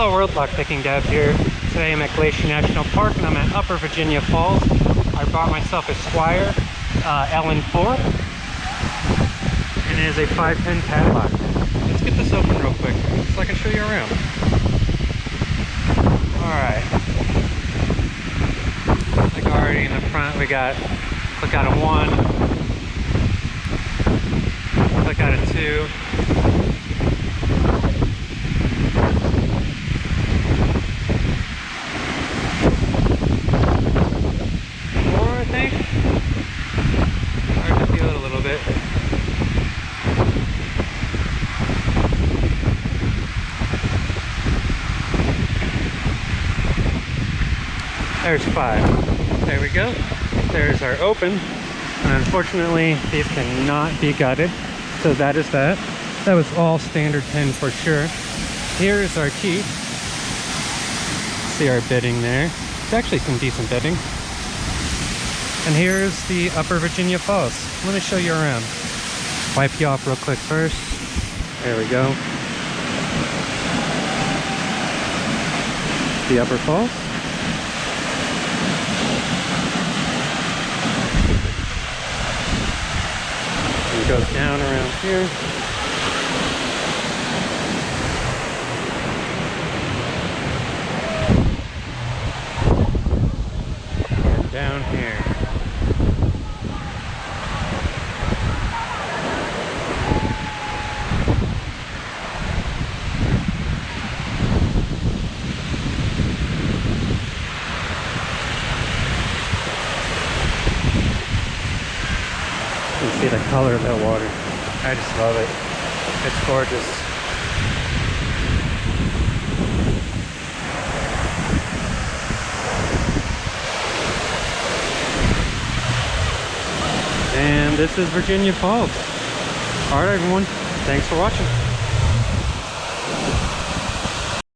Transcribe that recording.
Hello world, lockpicking Dev here. Today I'm at Glacier National Park and I'm at Upper Virginia Falls. I bought myself a Squire uh, LN4 and it is a 510 padlock. Let's get this open real quick so I can show you around. Alright. Like already in the front we got look out a one, look out a two, There's five. There we go. There's our open. And unfortunately, these cannot be gutted. So that is that. That was all standard pin for sure. Here's our key. See our bitting there. It's actually some decent bitting. And here's the Upper Virginia Falls. Let me show you around. Wipe you off real quick first. There we go. The Upper Falls. Goes down around here. And down here. See the color of that water. I just love it. It's gorgeous. And this is Virginia Falls. Alright everyone, thanks for watching.